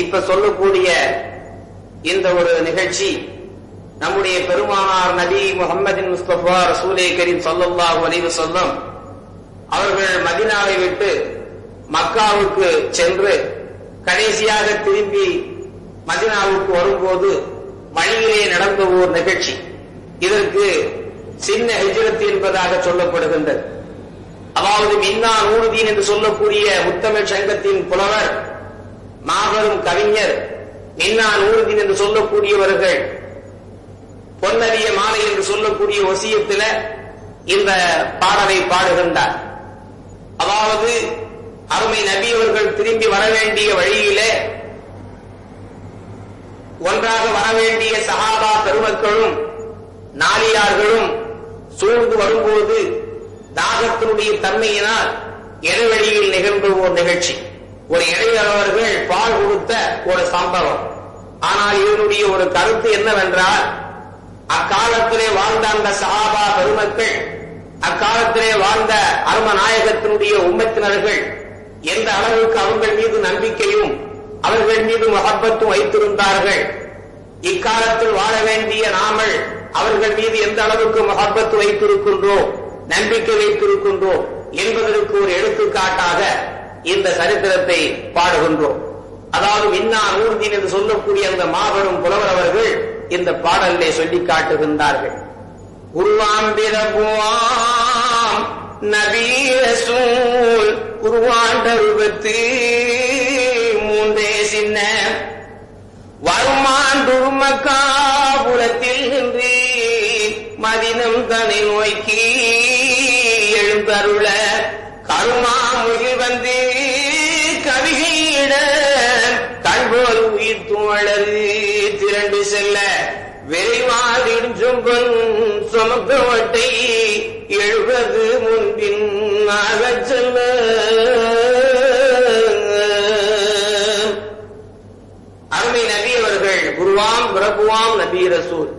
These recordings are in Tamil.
இப்ப சொல்லக்கூடிய இந்த ஒரு நிகழ்ச்சி நம்முடைய பெருமானார் நபி முகமதின் முஸ்தபா ரசூலே கரீம் ஸல்லல்லாஹு அலைஹி சொல்லம் அவர்கள் மதினாவை விட்டு மக்காவுக்கு சென்று கடைசியாக திரும்பி மதினாவுக்கு வரும்போது வழியிலே நடந்த ஓர் நிகழ்ச்சி. இதற்கு சின்ன ஹிஜ்ரத் என்பதாக சொல்லப்படுகின்றது. அதாவது மின்னா நூறுதீன் என்று சொல்லக்கூடிய முத்தமிழ் சங்கத்தின் புலவர் மாபெரும் கவிஞர் நின்னான் ஊர்தின் என்று சொல்லக்கூடியவர்கள் பொன்னறிய மாலை என்று சொல்லக்கூடிய ஒசியத்தில் இந்த பாடலை பாடுகின்றார். அதாவது அருமை நபி அவர்கள் திரும்பி வர வேண்டிய வழியிலே ஒன்றாக வர வேண்டிய சஹாபா பெருமக்களும் நாளியார்களும் சூழ்ந்து வரும்போது தாகத்தினுடைய தன்மையினால் இடைவெளியில் நிகழ்ந்து ஒரு நிகழ்ச்சி. ஒரு இடையளவர்கள் பால் கொடுத்த ஒரு சம்பவம். ஆனால் இவருடைய ஒரு கருத்து என்னவென்றால் அக்காலத்திலே வாழ்ந்த அந்த சஹாபா பெருமக்கள் அக்காலத்திலே வாழ்ந்த அருமநாயகத்தினுடைய உம்மத்தினர்கள் எந்த அளவுக்கு அவர்கள் மீது நம்பிக்கையும் அவர்கள் மீது மகப்பத்தும் வைத்திருந்தார்கள். இக்காலத்தில் வாழ வேண்டிய நாமல் அவர்கள் மீது எந்த அளவுக்கு மகப்பத்து வைத்திருக்கின்றோம் நம்பிக்கை வைத்திருக்கின்றோம் என்பதற்கு ஒரு எடுத்துக்காட்டாக இந்த சரித்திரத்தை பாடுகின்றோம். அதாவது இன்னா நூர்தீன் என்று சொல்லக்கூடிய அந்த மாபெரும் புலவர் அவர்கள் இந்த பாடலை சொல்லி காட்டுகின்றார்கள். உருவாம்பிரபுவாம் நபீரசூல் நபி உருவாண்ட ரூபத்து மூன்றே சின்ன. வருமாண்டு மக்காபுரத்தில் நின்று மதினம் தனை நோய்க்கு எழுந்தருள. கருமா வந்து கவிகையிட தன்போர் உயிர் தோழரு திரண்டு செல்ல விரைவாதிடும் சொம்பன் சுமக்கவட்டை எழுபது முன்பின் ஆகச் செல்ல. அருமை நபி அவர்கள் குருவாம் பிரபுவாம் நபி ரசூல்.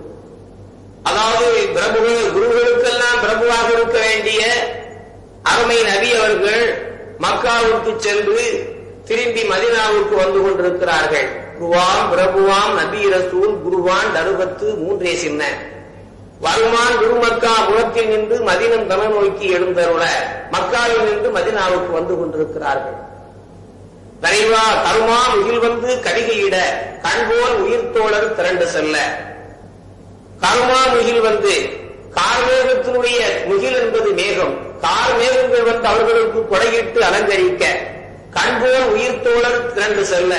அதாவது பிரபுகள் குருகளுக்கெல்லாம் பிரபுவாக இருக்க வேண்டிய அருமை நபி அவர்கள் மக்காவுக்கு சென்று திரும்பி மதினாவுக்கு வந்து கொண்டிருக்கிறார்கள். குருவாம் பிரபுவாம் நபி ரசூல் குருவான் தருபத்து மூன்றே சின்ன. வருமான் குருமக்கா புறத்தில் நின்று மதினம் தன நோக்கி எழுந்தருள மக்காவில் நின்று மதினாவுக்கு வந்து கொண்டிருக்கிறார்கள். தலைவா கருமா முகில் வந்து கடிகையிட கண்போல் உயிர் தோழர் திரண்டு செல்ல. கருமா முகில் வந்து கார்மேகத்தினுடைய முகில் என்பது மேகம். கார் மேகங்கள் வந்து அவர்களுக்கு கொடையிட்டு அலங்கரிக்க கண்போல் உயிர் தோழர் திரண்டு செல்ல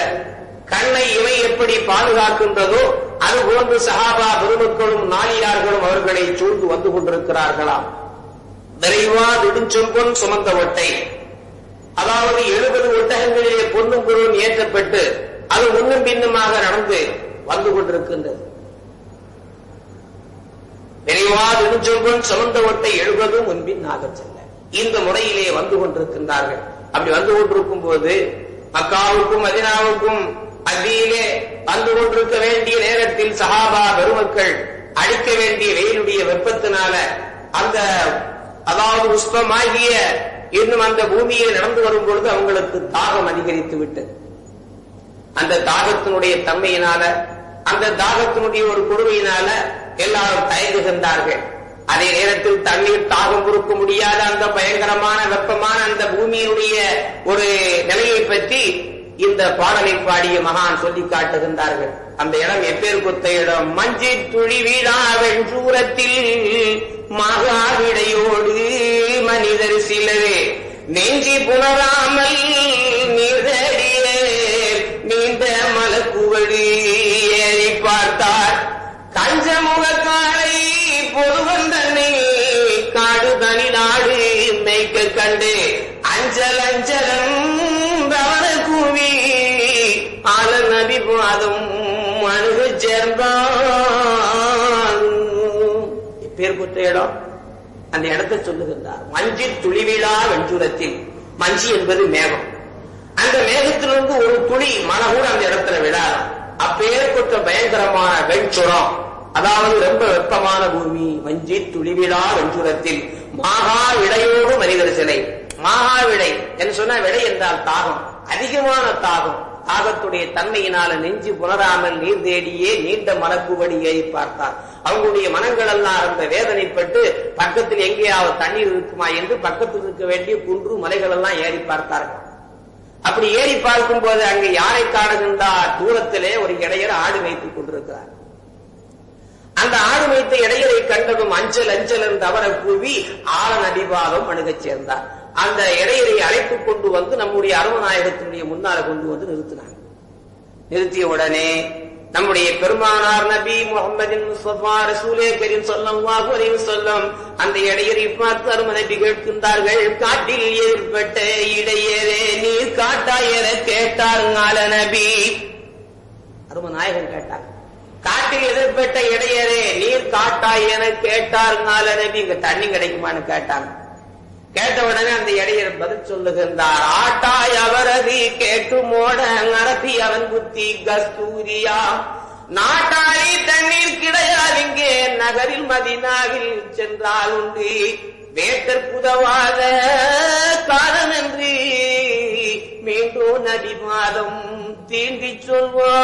கண்ணை இவை எப்படி பாதுகாக்கின்றதோ அது போன்று சஹாபா பெருமக்களும் நாளியார்களும் அவர்களை சூழ்ந்து வந்து கொண்டிருக்கிறார்களாம் விரைவா நெடுஞ்சொம்பொன் சுமந்த ஒட்டை. அதாவது எழுபது ஒட்டகங்களிலே பொன்னும் பொருளும் ஏற்றப்பட்டு அது முன்னும் பின்னுமாக நடந்து வந்து கொண்டிருக்கின்றது. விரைவா நெடுஞ்சொம்பொன் சுமந்த ஒட்டை எழுபதும் முன்பின் நாகச்சல் இந்த முறையிலே வந்து கொண்டிருக்கின்றார்கள். அப்படி வந்து கொண்டிருக்கும் போது மக்காவுக்கும் மதினாவுக்கும் மத்தியிலே வந்து கொண்டிருக்க வேண்டிய நேரத்தில் சஹாபா பெருமக்கள் அடிக்க வேண்டிய வெயிலுடைய வெப்பத்தினால அந்த அதாவது உஷ்ணமாகிய இன்னும் அந்த பூமியை நடந்து வரும் பொழுது அவங்களுக்கு தாகம் அதிகரித்து விட்டது அந்த தாகத்தினுடைய தன்மையினால அந்த தாகத்தினுடைய ஒரு கொடுமையினால எல்லாரும் தயங்குகின்றார்கள். அதே நேரத்தில் தண்ணீர் தாகம் கொடுக்க முடியாத அந்த பயங்கரமான வெப்பமான அந்த பூமியினுடைய ஒரு நிலையை பற்றி இந்த பாடலை பாடிய மகான் சொல்லி காட்டுகின்றார்கள். அந்த இடம் எப்பேர் குத்த இடம் மஞ்சு துளி வீழா சூரத்தில் மகாவிடையோடு மனிதர் சிலரே. நெஞ்சி புணராமல் நீர்தடிய நீண்ட மலக்குவடி ஏறி பார்த்தார். கஞ்சமுகக்காரை பேர் குத்த இடம். அந்த இடத்தை சொல்லுகின்றார். மஞ்சி துளிவிழா வெஞ்சுரத்தில் மஞ்சி என்பது மேகம். அந்த மேகத்திலிருந்து ஒரு துளி மழை கூட அந்த இடத்துல விழாது அப்பேர் கொற்ற பயங்கரமான வெஞ்சுரம் அதாவது ரொம்ப வெப்பமான பூமி. வஞ்சி துளிவிழா வெஞ்சுரத்தில் மாகா விடையோடு மனிதர் சிலை. மாகா விடை. என்று சொன்ன விடை என்றால் தாகம். அதிகமான தாகம். தாகத்துடைய தன்மையினால நெஞ்சு புணராமல் நீர் தேடியே நீண்ட மனக்குவடியை பார்த்தார். அவங்களுடைய மனங்கள் எல்லாம் அந்த வேதனைப்பட்டு பக்கத்தில் எங்கேயாவது தண்ணீர் இருக்குமா என்று பக்கத்தில் இருக்க வேண்டிய குன்று மலைகள் எல்லாம் ஏறி பார்த்தார்கள். அப்படி ஏறி பார்க்கும் போது அங்கு யாரை காணுகின்றார் தூரத்திலே ஒரு இடையர் ஆடு வைத்துக் கொண்டிருக்கிறார். அந்த ஆடு வைத்த இடையரை கண்டதும் அஞ்சல் அஞ்சல் என்று அவரை கூவி ஆளன் அடிபாகம் அணுகச் சேர்ந்தார். அந்த இடையரை அழைப்பு கொண்டு வந்து நம்முடைய அருமநாயகத்தினுடைய முன்னால கொண்டு வந்து நிறுத்தினாங்க. நிறுத்திய உடனே நம்முடைய பெருமானார் நபி முகமதின் முஸ்தபா ரசூலே கரீம் ஸல்லல்லாஹு அலைஹி வஸல்லம் அந்த இடையரை பார்த்து அரும நபி கேட்கின்றார்கள் காட்டில் ஏற்பட்ட இடையரே நீர் காட்டா என கேட்டாருங்கால நபி. அரும நாயகன் கேட்டார் காட்டில் எதிர்பட்ட இடையரே நீர் காட்டாய் என கேட்டாருங்கால நபி. இங்க தண்ணி கிடைக்குமான்னு கேட்டாங்க. கேட்ட உடனே அந்த இடையர் பதில் சொல்லுகின்றார் ஆட்டாய் அவரது கேட்டு மோட நடத்தி அவன் புத்தி கஸ்தூரியா? நாட்டாளி தண்ணீர் கிடையாது இங்கே நகரில் மதினாவில் சென்றால் உண்டு. வேட்டர் புதவாத காரணமின்றி மீண்டும் நதி மாதம் தீண்டி சொல்வார்.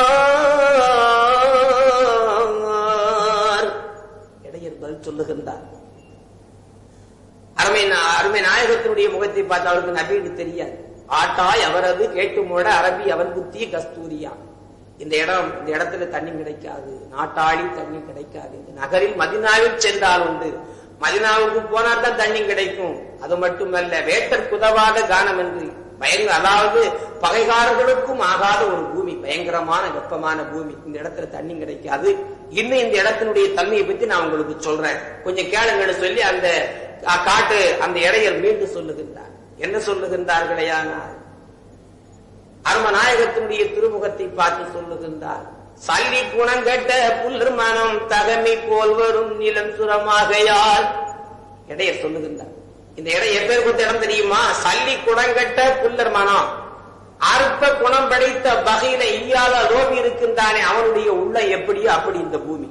இடையர் பதில் சொல்லுகின்றார். அருமை அருமை நாயகத்தினுடைய முகத்தை பார்த்து அவருக்கு நபீடு தெரியாது. ஆட்டாய் அவரது கேட்டு மூட அரபி அவன் புத்தி கஸ்தூரியா. இந்த இடம் இந்த இடத்துல தண்ணி கிடைக்காது. நாட்டாளி தண்ணி கிடைக்காது. இந்த நகரில் மதினாவில் சென்றால் உண்டு. மதினாவுக்கு போனால் தான் தண்ணி கிடைக்கும். அது மட்டுமல்ல வேட்டர் குதவாத கானம் என்று. பயங்கர அதாவது பகைகாரர்களுக்கும் ஆகாத ஒரு பூமி பயங்கரமான வெப்பமான பூமி. இந்த இடத்துல தண்ணி கிடைக்காது. இன்னும் இந்த இடத்தினுடைய தன்மையை பத்தி நான் உங்களுக்கு சொல்றேன். கொஞ்சம் கேளுங்கன்னு சொல்லி அந்த காட்டு அந்த இடையர் மீண்டும் சொல்லுகின்றார். என்ன சொல்லுகின்றார்களேயானால் அருமநாயகத்தினுடைய திருமுகத்தை பார்த்து சொல்லுகின்றார். சல்லி குணங்கட்ட புல்லர் மனம் தகமை போல் வரும் நிலம் சுரமாகையால். இடையர் சொல்லுகின்றார். இந்த இடம் எப்பேர் கொடுத்த இடம் தெரியுமா? சல்லி குணங்கட்ட புல்லர் மனம். அற்ப குணம் படைத்த வகையில இல்லாத லோபி இருக்கின்றானே அவனுடைய உள்ள எப்படியோ அப்படி இந்த பூமி.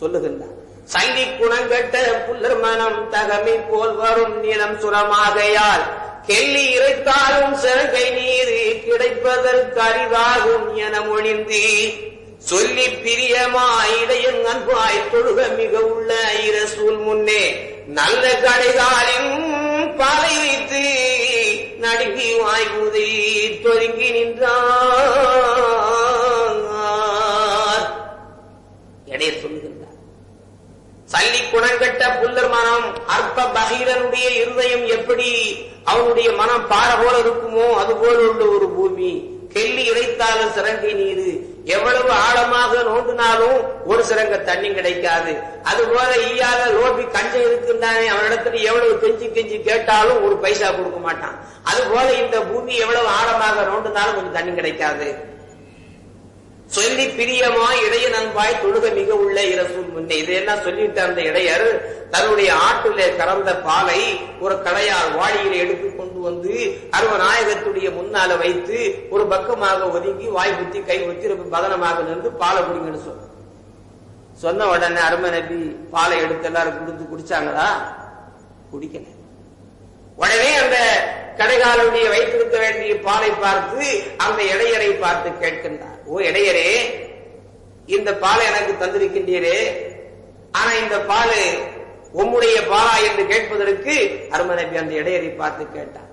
சொல்லுகின்றான் சங்கி குணங்கட்ட புல்லர் மனம் தகமை போல் வரும் நிலம் சுரமாகையால் கெல்லி இறைத்தாலும் சிறகை நீர் கிடைப்பதற்கு அரிதாகும் என மொழிந்தி சொல்லி பிரியமாய் இடையன் அன்பாய் தொழுக மிக உள்ள இரசூல் முன்னே நல்ல கடைகாலின் பாலை வைத்து நடுங்கி வாய்குதை தொருங்கி நின்றான் குணங்கட்ட புல்லர் மனம் அற்ப பகீரனுடைய இருதயம் எப்படி அவனுடைய மனம் பாற போல இருக்குமோ அது போல உள்ள ஒரு பூமி. கெல்லி இறைத்தாலும் சிறங்கை நீரு. எவ்வளவு ஆழமாக நோண்டினாலும் ஒரு சிறங்க தண்ணி கிடைக்காது. அது போல ஈயாத லோபி கஞ்சம் இருக்கின்றானே அவனிடத்துல எவ்வளவு கெஞ்சி கெஞ்சி கேட்டாலும் ஒரு பைசா கொடுக்க மாட்டான். அது போல இந்த பூமி எவ்வளவு ஆழமாக நோண்டினாலும் கொஞ்சம் தண்ணி கிடைக்காது. சொல்லி பிரியமாய் இடைய நண்பாய் தொழுக மிக உள்ள இரசூல் முன்னே. இதையெல்லாம் சொல்லிட்டு அந்த இடையர் தன்னுடைய ஆட்டிலே கறந்த பாலை ஒரு கடையால் வாளியில எடுத்து கொண்டு வந்து அருவநாயகத்துடைய முன்னால வைத்து ஒரு பக்கமாக ஒதுங்கி வாய் குத்தி கை குத்தி ரொம்ப பதனமாக நின்று பாலை குடிங்கன்னு சொன்ன சொன்ன உடனே அருமை நபி பாலை எடுத்து எல்லாரும் குடிச்சு குடிச்சாங்களா? குடிக்கல. உடனே அந்த கடைகாலுடைய வைத்திருக்க வேண்டிய பாலை பார்த்து அந்த இடையரை பார்த்து கேட்கின்றார் ஓ இடையரே இந்த பாலை எனக்கு தந்திருக்கின்றீரே. ஆனா இந்த பால் உம்முடைய பாலா என்று கேட்பதற்கு அருமநபி அந்த இடையரை பார்த்து கேட்டார்.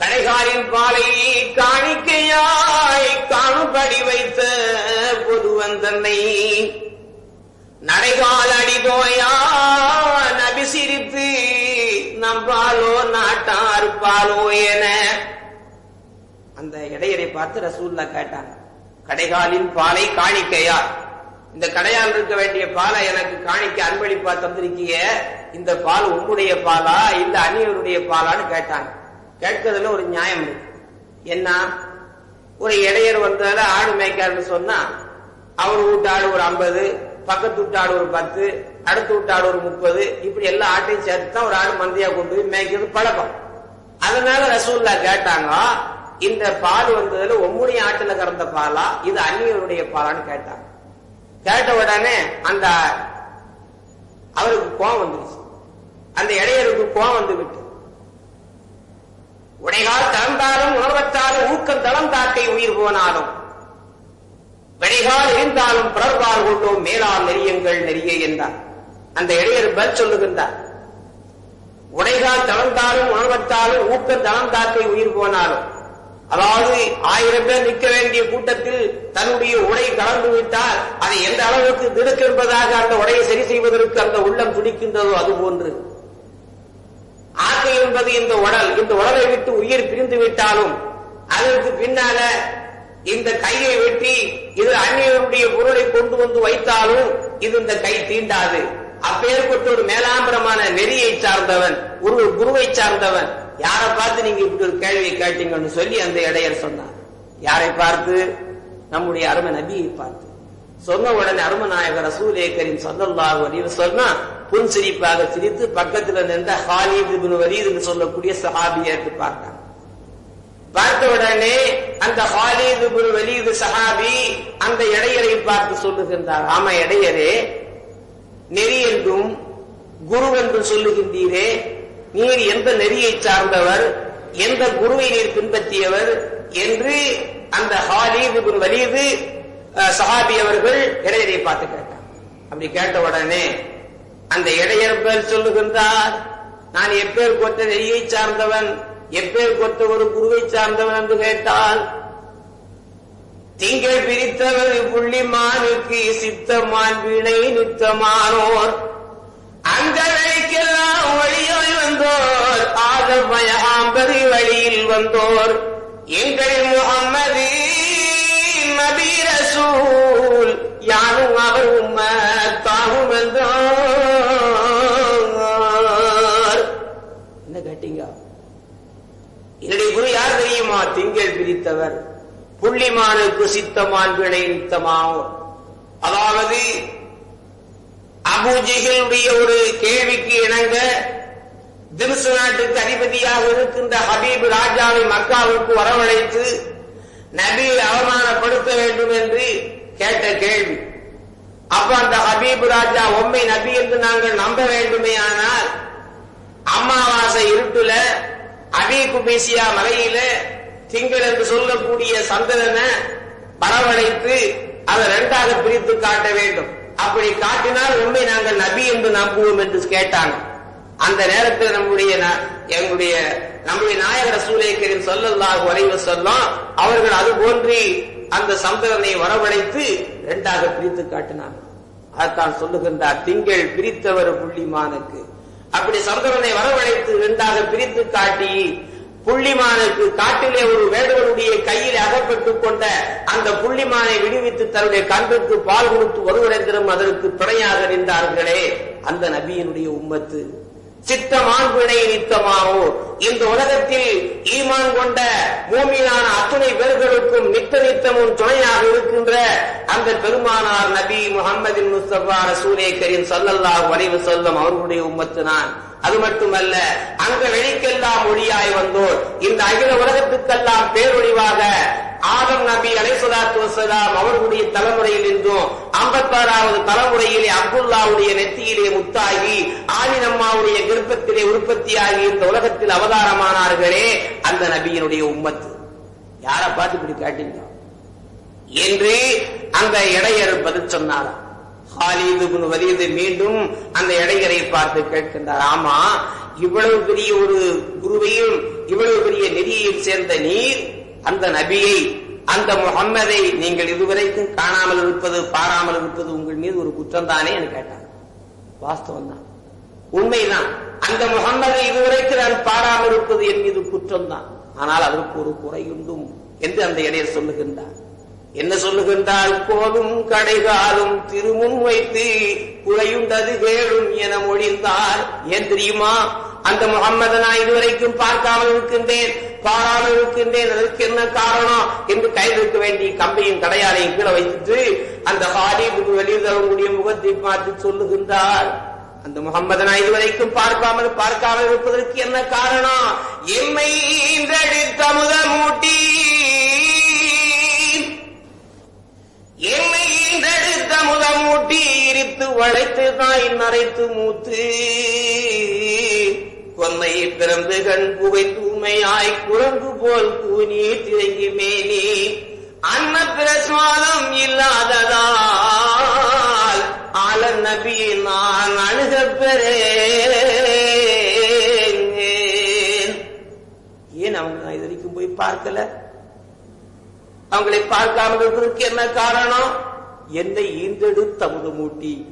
கடைகாலின் பாலை காணிக்கையாய் காணும்படி வைத்த பொதுவன் தன்னை நடைகால் அடிதோயா நபி சிரித்து நம்பாலோ நாட்டார் பாலோ என அந்த இடையரை பார்த்து ரசூல்லா கேட்டாங்க கடைகாலின் பாலை காணிக்கையா? இந்த கடையால் இருக்க வேண்டிய பாலை எனக்கு காணிக்க அன்பளிப்பா தந்திருக்கிய இந்த பால் உங்களுடைய பாலா இல்ல அந்நியருடைய பாலான்னு கேட்டாங்க. கேட்கறதுல ஒரு நியாயம் இருக்கு. என்ன? ஒரு இடையர் வந்தால ஆடு மேய்க்காருன்னு சொன்னா அவர் வீட்டு ஆடு ஒரு ஐம்பது பக்கத்து வீட்டு ஆடு ஒரு பத்து அடுத்த வீட்டாடு ஒரு முப்பது இப்படி எல்லா ஆட்டையும் சேர்த்து தான் ஒரு ஆடு மந்தையா கொண்டு போய் மேய்க்கிறது பழக்கம். அதனால ரசூல்லா கேட்டாங்க இந்த பால் வந்ததுல உம்முடைய ஆட்டுல கறந்த பாலா? இது அந்நியருடைய பாலான்னு கேட்டாங்க. கேட்ட உடனே அந்த அவருக்கு கோவம் வந்துருச்சு. அந்த இடையருக்கு கோவம் வந்து விட்டு உடைகால் தளர்ந்தாலும் உணர்வற்றாலும் ஊக்கம் தளம் தாக்கை உயிர் போனாலும் விடைகால் இருந்தாலும் பிறர்பால் கொண்டோம் மேலால் நெறியங்கள் நெறிய என்றார். அந்த இடையர் பதில் சொல்லுகின்றார். உடைகால் தளர்ந்தாலும் உணர்வற்றாலும் ஊக்கம் தளம் தாக்கை உயிர் போனாலும் அதாவது ஆயிரம் பேர் நிற்க வேண்டிய கூட்டத்தில் தன்னுடைய உடை கலந்து விட்டால் அதை எந்த அளவுக்கு திடுக்கு என்பதாக அந்த உடையை சரி செய்வதற்கு அந்த உள்ளம் துடிக்கின்றதோ அது போன்று. ஆக்கை என்பது இந்த உடல். இந்த உடலை விட்டு உயிர் பிரிந்து விட்டாலும் அதற்கு பின்னால இந்த கையை வெட்டி இது அந்நியருடைய பொருளை கொண்டு வந்து வைத்தாலும் இது இந்த கை தீண்டாது. அப்பேற்பட்ட ஒரு மேலாம்பரமான நெறியை சார்ந்தவன் ஒரு குருவை சார்ந்தவன். யாரை பார்த்து நீங்க இப்படி ஒரு கேள்வி கேட்டீங்கன்னு சொல்லி அந்த இடையர் சொன்னார். யாரை பார்த்து? நம்முடைய அருமை நபியை பார்த்து. சொன்ன உடனே அருமநாயகர் ரசூலே கரீம் சொல்லல்லாஹு சொன்னா புன் சிரிப்பாக சிரித்து பக்கத்துல நின்ற ஹாலித் இப்னு வலீத் என்று சொல்லக்கூடிய சஹாபியை பார்த்தாங்க பார்த்த உடனே அந்த ஹாலித் இப்னு வலீத் சஹாபி அந்த இடையரை பார்த்து சொல்லுகின்றார். ஆமா இடையரே நெறி என்றும் குரு என்றும் சொல்லுகின்றீரே நீர் எந்த நெறியை சார்ந்தவர் எந்த குருவை நீர் பின்பற்றியவர் என்று அந்த ஹாலித் வலிது சஹாபி அவர்கள் இடையரை பார்த்து கேட்டார். அப்படி கேட்ட உடனே அந்த இடையர் பேர் சொல்லுகின்றார் நான் எப்பேர் கொத்த நெறியை சார்ந்தவன் எப்பேர் கொத்த ஒரு குருவை சார்ந்தவன் என்று கேட்டால் திங்கள் பிரித்தவர் புள்ளிமானுக்கு சித்தமான் வினை நித்தமானோர் அங்கவைக்கெல்லாம் வழியாய் வந்தோர். ஆதமயாம்பரி வழியில் வந்தோர். எங்கள் முகம்மது நபி ரசூல். யாரும் அவர் உம்மத்தாகும் என்றார். என்ன கேட்டீங்க? என்னுடைய குரு யார் தெரியுமா? திங்கள் பிரித்தவர். புள்ளிமானுக்கு சித்தமான் வினை அதாவது அபூஜிகளுடைய ஒரு கேள்விக்கு இணங்க திம்சு நாட்டுக்கு அதிபதியாக இருக்கின்ற ஹபீப் ராஜாவை மக்காவுக்கு வரவழைத்து நபியை அவமானப்படுத்த வேண்டும் என்று கேட்ட கேள்வி. அப்ப அந்த ஹபீப் ராஜா உண்மை நபி என்று நாங்கள் நம்ப வேண்டுமே ஆனால் அமாவாசை இருட்டுல அபி குபேசியா மலையில திங்கள் என்று சொல்லக்கூடிய சந்திரனை வரவழைத்து அதை ரெண்டாக பிரித்து காட்ட வேண்டும். அப்படி காட்டினால் உண்மை நாங்கள் நபி என்று நம்புவோம் என்று கேட்டாங்க. அந்த நேரத்தில் நம்முடைய ந- எங்களுடைய நம்முடைய நாயகர் சூரியக்கரின் சொல்லல்லாக வரைவு சொல்லும் அவர்கள் அது போன்றி அந்த சந்திரனை வரவழைத்து இரண்டாக பிரித்து காட்டினாங்க. அதைத்தான் சொல்லுகின்றார் திங்கள் பிரித்தவர் புள்ளிமானுக்கு. அப்படி சந்திரனை வரவழைத்து இரண்டாக பிரித்து காட்டி புள்ளிமானுக்கு காட்டிலே ஒரு வேடுவனுடைய கையில் அகப்பட்டுக் கொண்ட அந்த புள்ளிமானை விடுவித்து தன்னுடைய கண்ணுக்கு பால் கொடுத்து ஒருவரெந்திரம் அதற்கு துணையாக நின்றார்களே. அந்த நபியினுடைய உம்மத்து சித்தமான் பிணை நித்தமாவோ இந்த உலகத்தில் ஈமான் கொண்ட பூமியான அத்துணை பேர்களுக்கும் நித்த நித்தமும் துணையாக இருக்கின்ற அந்த பெருமானார் நபி முகமது முஸ்தபா ரசூலே கரீம் சல்லல்லா வரைவு வஸல்லம் அவர்களுடைய உம்மத்து நான். அது மட்டுமல்ல அங்க வெளிக்கெல்லாம் ஒளியாய் வந்தோர் இந்த அகில உலகத்துக்கெல்லாம் பேரொழிவாக ஆதம் நபி அலைசலாத்து வசலாம் அவர்களுடைய தலைமுறையில் இருந்தும். ஐம்பத்தாறாவது தலைமுறையிலே அப்துல்லாவுடைய நெத்தியிலே முத்தாகி ஆலினம்மாவுடைய கர்ப்பத்திலே உற்பத்தியாகி இந்த உலகத்தில் அவதாரமானார்களே அந்த நபியினுடைய உம்மத்து. யாரை பார்த்து இப்படி காட்டீங்க என்று அந்த இடையர் பதில் சொன்னார். ஹாலிது இப்னு மீண்டும் அந்த இடையரை பார்த்து கேட்கின்றார். ஆமா இவ்வளவு பெரிய ஒரு குருவையும் இவ்வளவு பெரிய நெறியையும் சேர்ந்த நீர் அந்த நபியை அந்த முகம்மதை நீங்கள் இதுவரைக்கும் காணாமல் இருப்பது பாராமல் இருப்பது உங்கள் மீது ஒரு குற்றம் தானே என்று கேட்டார். வாஸ்தவம் தான் உண்மைதான். அந்த முகம்மதை இதுவரைக்கும் நான் பாராமல் இருப்பது என் மீது குற்றம் தான் ஆனால் அதற்கு ஒரு குறையுண்டும் என்று அந்த இடையர் சொல்லுகின்றார். என்ன சொல்லுகின்றால் கோலும் கடைகாலும் திருமுன் வைத்து குறையுண்டது கேளும் என மொழிந்தார். ஏன் தெரியுமா? அந்த முகம்மது நான் இதுவரைக்கும் பார்க்காமல் இருக்கின்றேன் பாராமல் இருக்கின்றேன். அதற்கு என்ன காரணம் என்று கையில் இருக்க வேண்டிய கம்பியும் கடையாளையும் கீழே வைத்து அந்த ஹாலிபுக்கு வெளியில் தரக்கூடிய முகத்தை பார்த்து சொல்லுகின்றார். அந்த முகம்மது நான் இதுவரைக்கும் பார்க்காமல் பார்க்காமல் இருப்பதற்கு என்ன காரணம்? எம்மை தமுத மூட்டி எம்மை இன்றெடுத்த முதமூட்டி இருத்து வளைத்து தாய் நரைத்து மூத்து. கொன்னை பிறந்து கண் புகை புகைந்தூமையாய் குரங்கு போல் கூனி திரங்கி மேனி. அன்ன பிரசாதம் இல்லாததால் ஆல நபி நான் அணுக ஏன் அவங்க நான் இது வரைக்கும் போய் பார்க்கல? அவங்களை பார்க்காமல் என்ன காரணம்? என்னை ஈந்தெடுத்து அமுது மூட்டி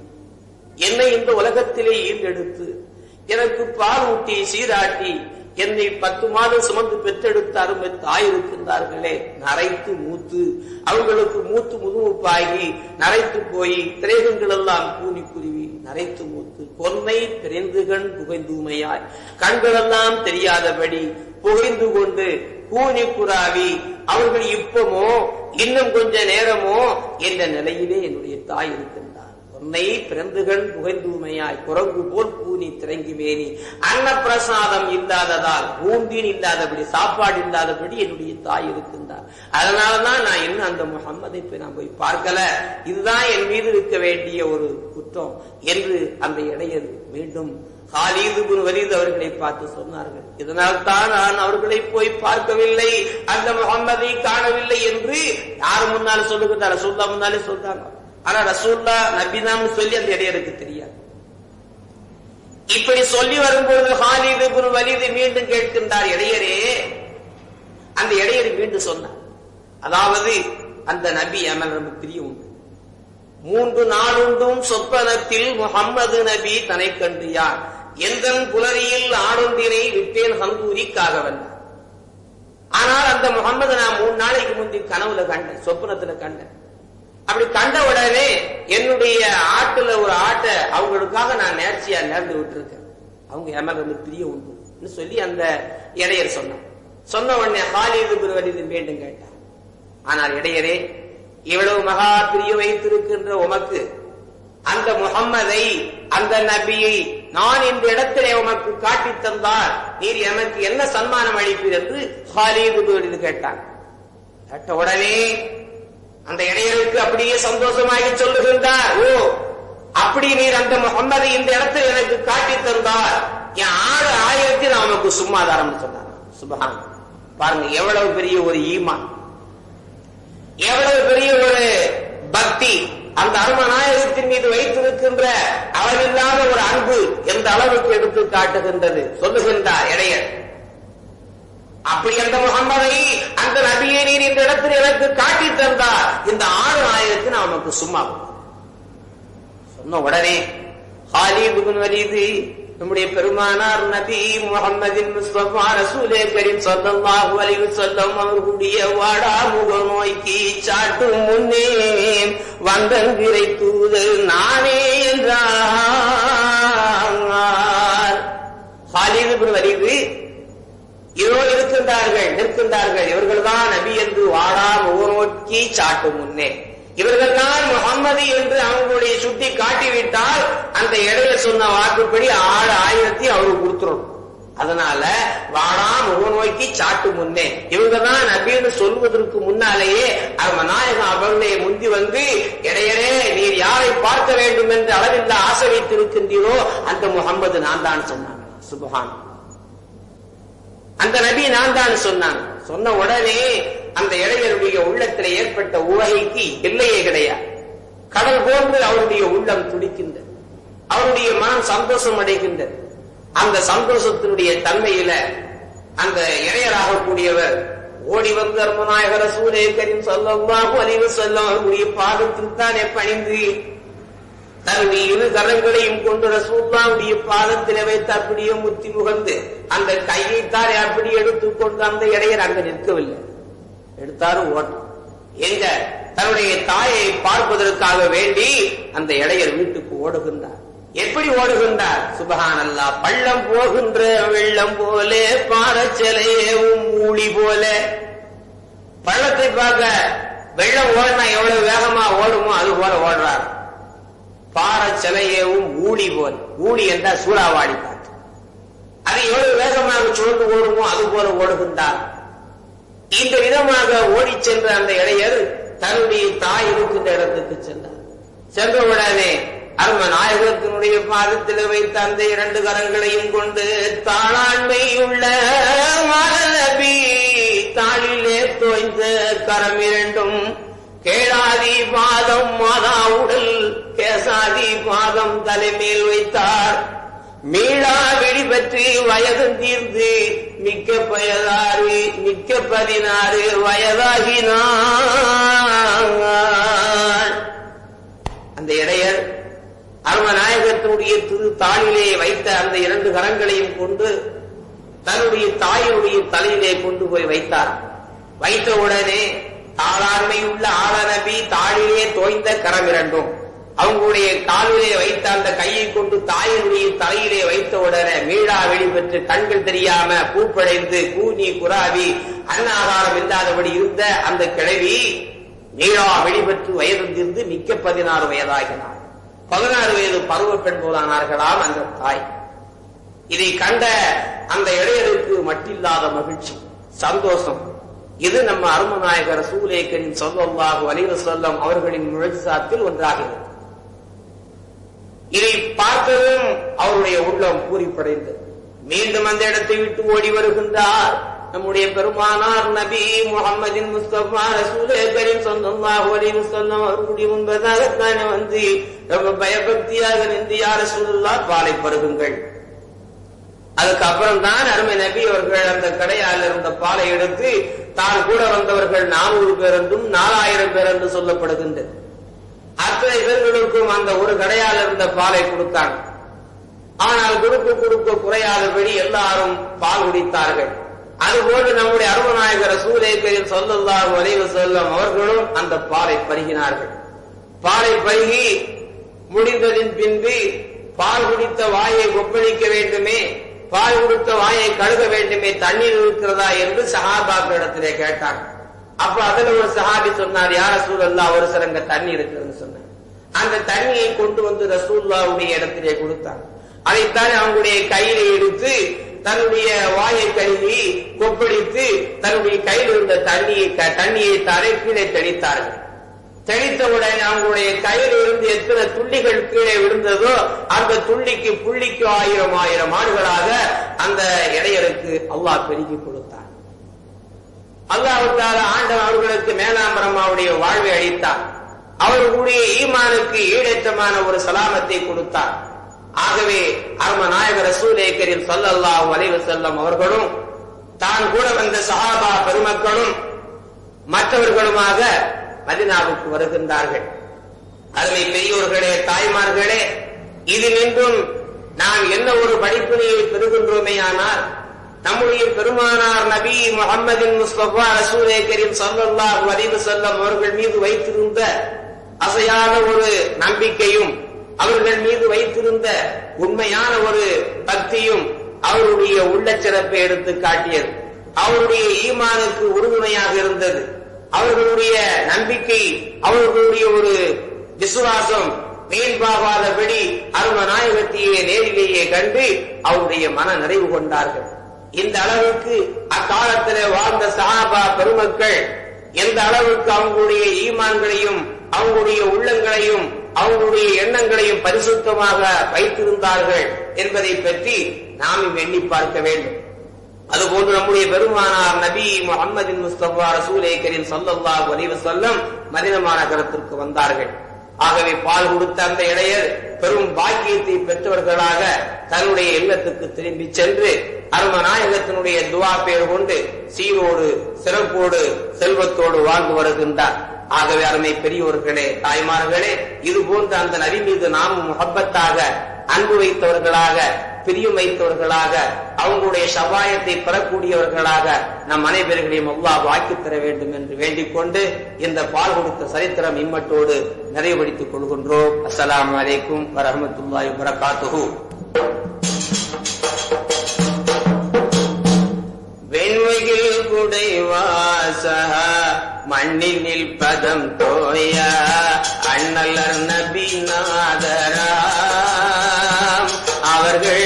என்னை இந்த உலகத்திலே ஈந்தெடுத்து எனக்கு பால் ஊட்டி சீராட்டி என்னை பத்து மாதம் சுமந்து பெற்றெடுத்த அருமை தாய் இருக்கின்றார்களே. நரைத்து மூத்து. அவங்களுக்கு மூத்து முதுமுப்பாகி நரைத்து போய் திரைகங்கள் எல்லாம் கூனி குருவி நரைத்து மூத்து. பொன்னை பிரிந்து கண் புகைந்தூமையாய். கண்களெல்லாம் தெரியாதபடி புகைந்து கொண்டு கூனி குறாவி அவர்கள் இப்பமோ? இன்னும் கொஞ்ச நேரமோ? என்ற நிலையிலே என்னுடைய தாய் இருக்கிறார் உன்னை பிறந்துகள் புகைந்தூமையாய் குரங்கு போல் கூனி திறங்கி மேனி அன்னப்பிரசாதம் இல்லாததால் பூந்தின் இல்லாதபடி சாப்பாடு இல்லாதபடி என்னுடைய தாய் இருக்கின்றார். அதனாலதான் நான் இன்னும் அந்த முகம்மதை போய் நான் போய் பார்க்கல. இதுதான் என் மீது இருக்க வேண்டிய ஒரு குற்றம் என்று அந்த இடையர் மீண்டும் காலீது குரு அவர்களை பார்த்து சொன்னார்கள். இதனால் தான் நான் அவர்களை போய் பார்க்கவில்லை. அந்த முகம்மதை காணவில்லை என்று யார் முன்னால் சொல்லுகிறார் ரசூல்லா முன்னாலே சொல்றாங்க. ஆனா ரசூல்லா நபிதான்னு சொல்லி அந்த இடையருக்கு தெரியாது. இப்படி சொல்லி வரும்போது ஹாலிது குரு வலிது மீண்டும் கேட்கின்றார் இடையரே. அந்த இடையர் மீண்டும் சொன்னார். அதாவது அந்த நபி அமல் நமக்கு பிரிய உண்டு. மூன்று நாளுண்டும் சொப்பனத்தில் முகம்மது நபி தனை கண்டு யார் எந்த புலரியில் ஆடொன்றினை விட்டேன் ஹங்கூரிக்காக வந்தார் ஆனால் அந்த முகம்மது நான் மூணு நாளைக்கு முந்தி கனவுல கண்டேன் சொப்பனத்துல கண்டேன். அப்படி கண்ட உடனே என்னுடைய ஆட்டுல ஒரு ஆட்டை அவங்களுக்காக நான் நேர்ச்சியா நேர்ந்து விட்டுருக்கேன். அவங்க எமர் வந்து பிரிய உண்டு. சொல்லி அந்த இடையர் சொன்னான். சொன்ன உடனே ஹாலிது குருவலிது மீண்டும் கேட்டார். ஆனால் இடையரே இவ்வளவு மகா பிரிய வைத்திருக்கின்ற உமக்கு அந்த முகம்மதை அந்த நபியை நான் இந்த இடத்திலே உமக்கு காட்டி தந்தால் நீர் எனக்கு என்ன சன்மானம் அளிப்பீர் என்று ஹாலிது குருவலிது கேட்டான். கேட்ட உடனே அந்த இடையருக்கு அப்படியே சந்தோஷமாகி சொல்லுகின்றார். ஓ அப்படி நீர் அந்த முகம்மதை இந்த இடத்தில் எனக்கு காட்டி தந்தார். என் ஆறு ஆயிரத்தி நான் உனக்கு சும்மாதாரம் சொன்னார். சுபகான் பாருங்க எவ்வளவு பெரிய ஒரு ஈமா எவ்வளவு பெரிய ஒரு பக்தி. அந்த அருமநாயகத்தின் மீது வைத்திருக்கின்ற அளவில்லாத ஒரு அன்பு எந்த அளவுக்கு எடுத்து காட்டுகின்றது. சொல்லுகின்றார் இடையர். அப்படி அந்த முகம்மதை அந்த நபியை நீர் இந்த இடத்தில் எனக்கு காட்டி தந்தார். இந்த ஆறு ஆயிரத்தி நான் உனக்கு சும்மா சொன்ன உடனே ஹாலிபுன் வலிது நம்முடைய பெருமானார் நபி முகமதின் முஸ்தபா ரசூலே கரீம் ஸல்லல்லாஹு அலைஹி வஸல்லம் அவர்களுடைய வாடா முக நோய்க்கு சாட்டும் முன்னே வந்தங்கிரை தூது நானே என்றார். ஹாலிபுன் வலிது இதோ இருக்கின்றார்கள் நிற்கின்றார்கள். இவர்கள்தான் நபி என்று வாடா முகநோக்கி சாட்டும் முன்னே. இவர்கள் தான் முகம்மது என்று அவங்களுடைய சுட்டி காட்டிவிட்டால் அந்த இடையில சொன்ன வாக்குப்படி ஆறு ஆயிரத்தி அவருக்கு கொடுத்துரும். அதனால வாடா முகநோக்கி சாட்டு முன்னே. இவங்க தான் நபின்னு சொல்வதற்கு முன்னாலேயே அவன் நாயகம் அவர்களே முந்தி வந்து இடையரே நீர் யாரை பார்க்க வேண்டும் என்று அளவில்ல ஆசை வைத்திருக்கின்றீரோ அந்த முகம்மது நான் தான் சொன்னாங்க சுபகான் அந்த நபி நான் தான் சொன்னான். சொன்ன உடனே அந்த இளைஞருடைய உள்ளத்தில் ஏற்பட்ட உவகைக்கு எல்லையே கிடையாது. கடல் போன்று அவருடைய உள்ளம் துடிக்கின்றது. அவருடைய மனம் சந்தோஷம் அடைகின்றது. அந்த சந்தோஷத்தினுடைய தன்மையில அந்த இளையராக கூடியவர் ஓடி வந்து அருமநாயகர சூரியக்கரின் சொல்லவாகும் அறிவு சொல்லும் அவருடைய பாதத்தில் தானே பணிந்து தன் இரு கரங்களையும் கொண்டு ரசூல்லாவுடைய பாதத்திலே வைத்து அப்படியே முத்தி முகந்து அந்த கையை அப்படி எடுத்துக்கொண்டு அந்த இடையர் அங்க நிற்கவில்லை. எடுத்தாரு ஓட்டம். எங்க? தன்னுடைய தாயை பார்ப்பதற்காக வேண்டி அந்த இடையர் வீட்டுக்கு ஓடுகின்றார். எப்படி ஓடுகின்றார்? சுபகான் அல்லா பள்ளம் போகின்ற வெள்ளம் போல பாறச்சலையே மூழி போல. பள்ளத்தை பார்க்க வெள்ளம் ஓடினா எவ்வளவு வேகமா ஓடுமோ அது போல ஓடுறார். பாரச்சலையேவும் ஊழி போல் ஊழி என்றால் சூறாவாடி காற்று அது எவ்வளவு வேகமாக சுழந்து ஓடுமோ அது போல ஓடுகின்றார் இந்த விதமாக ஓடிச் சென்ற அந்த இடையர் தன்னுடைய தாய் இருக்கின்ற இடத்துக்கு சென்றார். சென்ற அரும நாயகத்தினுடைய பாதத்தில் வைத்த அந்த இரண்டு கரங்களையும் கொண்டு தாளாண்மை உள்ள நபி தாளிலே தோய்ந்த கரம் இரண்டும் கேளாதி பாதம் மாதா உடல் கேசாதி பாதம் தலைமேல் வைத்தார். மீளா வெடி பற்றி வயது தீர்ந்து மிக்க பயதாறு மிக்க பதினாறு வயதாகினார். அந்த இடையர் அருமநாயகத்தினுடைய திரு தாளிலே வைத்த அந்த இரண்டு கரங்களையும் கொண்டு தன்னுடைய தாயினுடைய தலையிலே கொண்டு போய் வைத்தார். வைத்த உடனே தாளாண்மை உள்ள ஆளநபி தாளிலே தோய்ந்த கரம் இரண்டும். அவங்களுடைய காலிலே வைத்த அந்த கையை கொண்டு தாயினுடைய தலையிலே வைத்த உடனே மீளா வெளிப்பெற்று கண்கள் தெரியாம பூப்படைந்து கூனி குராவி அன்னாகாரம் இல்லாதபடி இருந்த அந்த கிழவி மீளா வெளிப்பெற்று வயதிலிருந்து மிக்க பதினாறு வயதாகினார். பதினாறு வயது பருவ பெண் போலானார்களாம் அந்த தாய். இதை கண்ட அந்த இடையருக்கு மட்டில்லாத மகிழ்ச்சி சந்தோஷம். இது நம்ம அருமநாயகர் சூலேக்கரின் சொல்லாஹு அலிவ சொல்லம் அவர்களின் முழசாத்தில் ஒன்றாகிறது. இதை பார்த்ததும் அவருடைய உள்ளம் பூரிப்படைந்தது மீண்டும் அந்த இடத்தை விட்டு ஓடி வருகின்றார். நம்முடைய பெருமானார் நபி முகமதின் முஸ்தபா ரசூலேக்கரின் சொந்தமாக அலிவு சொல்லம் அவர்களுடைய முன்பதாகத்தானே வந்து ரொம்ப பயபக்தியாக நின்று யார் சூழல்லா பாலை பருகுங்கள். அதுக்கப்புறம் தான் அருமை நபி அவர்கள் அந்த கடையால் இருந்த பாலை எடுத்து தான் கூட வந்தவர்கள் நானூறு பேர் என்றும் நாலாயிரம் பேர் என்று சொல்லப்படுகின்றது. அத்தனை பேர்களுக்கும் அந்த ஒரு கடையால் இருந்த பாலை கொடுத்தான் ஆனால் கொடுக்க கொடுக்க குறையாதபடி எல்லாரும் பால் குடித்தார்கள். அதுபோன்று நம்முடைய அருமநாயகர் சூலேக்கரில் சொல்லல்லாஹு வரைவு செல்லும் அவர்களும் அந்த பாலை பருகினார்கள். பாலை பருகி முடிந்ததின் பின்பு பால் குடித்த வாயை ஒப்பளிக்க வேண்டுமே பால் கொடுத்த வாயை கழுக வேண்டுமே தண்ணீர் இருக்கிறதா என்று சஹாபாக்களிடத்திலே கேட்டாங்க. அப்ப அதுல ஒரு சஹாபி சொன்னார் யார சூழல்லா ஒரு சிறங்க தண்ணி இருக்குன்னு சொன்னார். அந்த தண்ணியை கொண்டு வந்து ரசூல்லாவுடைய இடத்திலே கொடுத்தாங்க அதைத்தான் அவங்களுடைய கையில எடுத்து தன்னுடைய வாயை கழுவி கொப்பளித்து தன்னுடைய கையில் இருந்த தண்ணியை தண்ணியை தரை கீழே தெளித்தார்கள். தெளித்தவுடன் அவங்களுடைய கையில் இருந்து எத்தனை துள்ளிகள் கீழே விழுந்ததோ அந்த துள்ளிக்கு புள்ளிக்கு ஆயிரம் ஆயிரம் ஆண்டுகளாக அந்த இடையருக்கு அல்லாஹ் பெருகி கொடுத்தார் அல்லாஹால ஆண்டவன் அவர்களுக்கு மேலாம்பரமாவுடைய வாழ்வை அளித்தார். அவர்களுடைய ஈமானுக்கு ஈடேற்றமான ஒரு சலாமத்தை கொடுத்தார். ஆகவே அரும நாயகர் ரசூலேக்கரில் சொல்லல்லாஹு அலைவு செல்லம் அவர்களும் தான் கூட வந்த சஹாபா பெருமக்களும் மற்றவர்களுமாக மதினாவுக்கு வருகின்றார்கள். அருமை பெரியோர்களே தாய்மார்களே இதினின்றும் நாம் என்ன ஒரு படிப்பினையை பெறுகின்றோமே ஆனால் நம்முடைய பெருமானார் நபி முகமதின் முஸ்தபா ரசூலே கரீம் சல்லல்லாஹு செல்லம் அவர்கள் மீது வைத்திருந்த அசையான ஒரு நம்பிக்கையும் அவர்கள் மீது வைத்திருந்த உண்மையான ஒரு பக்தியும் அவருடைய உள்ளச்சிறப்பை எடுத்து காட்டியது. அவருடைய ஈமானுக்கு உறுதுணையாக இருந்தது. அவர்களுடைய நம்பிக்கை அவர்களுடைய ஒரு விசுவாசம் மேல்பாகாதபடி அரும நாயகத்தையே நேரிலேயே கண்டு அவருடைய மன நிறைவு கொண்டார்கள். இந்த அளவுக்கு அக்காலத்தில் வாழ்ந்த சஹாபா பெருமக்கள் எந்த அளவுக்கு அவங்களுடைய ஈமான்களையும் அவங்களுடைய உள்ளங்களையும் அவங்களுடைய எண்ணங்களையும் பரிசுத்தமாக வைத்திருந்தார்கள் என்பதை பற்றி நாம் எண்ணி பார்க்க வேண்டும். அதுபோன்று நம்முடைய பெருமானார் நபி முகமதின் முஸ்தபா ரசூலே கரீம் சல்லல்லா அலைஹி சொல்லம் மதினா மாநகரத்திற்கு வந்தார்கள். ஆகவே பால் கொடுத்த அந்த இடையர் பெரும் பாக்கியத்தை பெற்றவர்களாக தன்னுடைய இல்லத்துக்கு திரும்பி சென்று அருமநாயகத்தினுடைய துவா பேர் கொண்டு சீரோடு சிறப்போடு செல்வத்தோடு வாழ்ந்து வருகின்றார். ஆகவே அருமை பெரியோர்களே தாய்மார்களே இது போன்ற அந்த நபி மீது நாமும் முகப்பத்தாக அன்பு வைத்தவர்களாக பிரியம் வைத்தவர்களாக அவங்களுடைய சபாயத்தை பெறக்கூடியவர்களாக நம் அனைவர்களையும் அல்லா வாக்கி தர வேண்டும் என்று வேண்டிக் கொண்டு இந்த பால் கொடுத்த சரித்திரம் இம்மட்டோடு நிறைவுபடுத்திக் கொள்கின்றோம். அஸ்லாம் வலைக்கும் வரமத்துல்லாய் வரகாத்துஹு வெண்மையில் குடைவாசக மண்ணினில் பதம் தோய அண்ணலர் நபி நாதரா அவர்கள்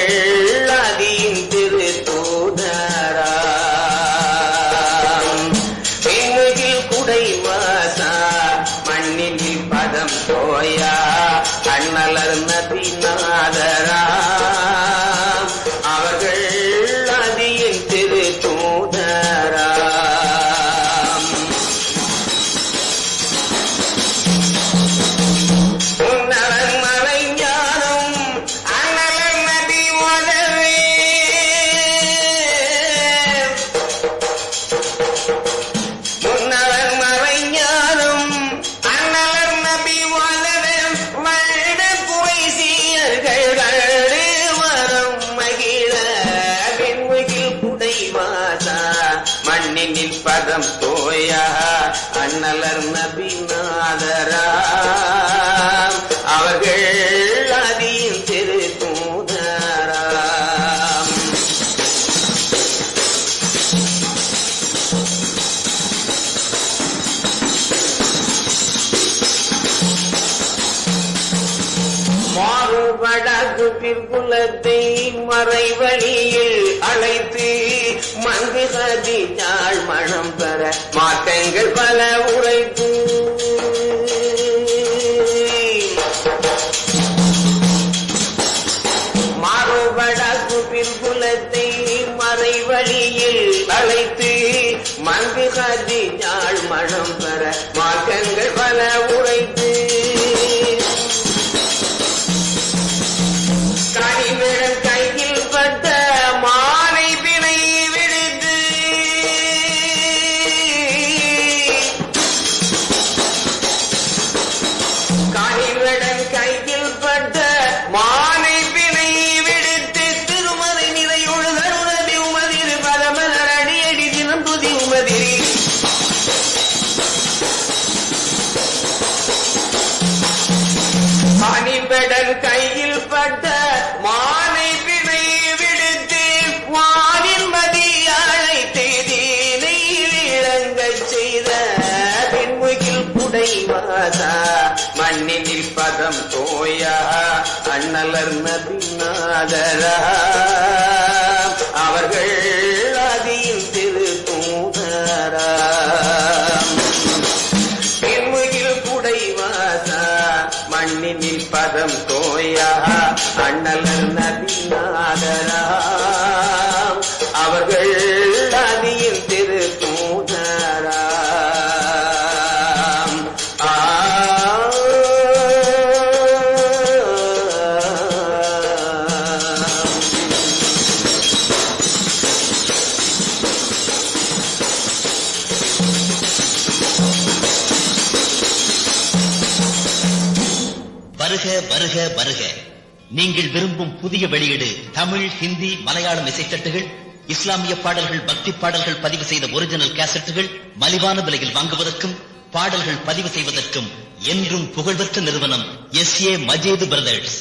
மண்ணினில் பதம் தோயா அண்ணலர் நபி நாதரா அவர்கள் அதியின் திரு தூதராம். மாறுபடாது பிற்குலத்தை மறைவழி மங்கு மனம் பெற மாற்றங்கள் பல உரைத்து மாறுபடாது பிற்குலத்தை மறைவழியில் அழைத்து மங்கு சதி மனம் பெற குடைவாசா மண்ணினில் பதம் தோயா அண்ணலர் நபிநாதரா அவர்கள் அதில் திரு தூதரா பின்முகில் குடைவாசா மண்ணினில் பதம் தோயா அண்ணலர் நீங்கள் விரும்பும் புதிய வெளியீடு தமிழ் ஹிந்தி மலையாளம் இசைத்தட்டுகள் இஸ்லாமிய பாடல்கள் பக்தி பாடல்கள் பதிவு செய்த ஒரிஜினல் கேசட்டுகள் மலிவான விலையில் வாங்குவதற்கும் பாடல்கள் பதிவு செய்வதற்கும் என்றும் புகழ்பெற்ற நிறுவனம் எஸ் ஏ மஜீது பிரதர்ஸ்.